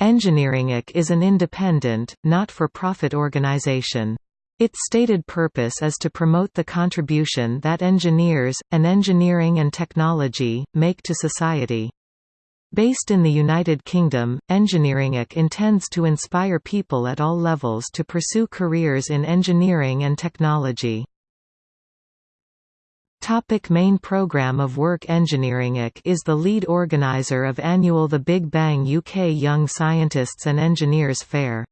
EngineeringUK is an independent, not-for-profit organization. Its stated purpose is to promote the contribution that engineers, and engineering and technology, make to society. Based in the United Kingdom, EngineeringUK intends to inspire people at all levels to pursue careers in engineering and technology. Topic main programme of work EngineeringUK is the lead organiser of annual The Big Bang UK Young Scientists and Engineers Fair.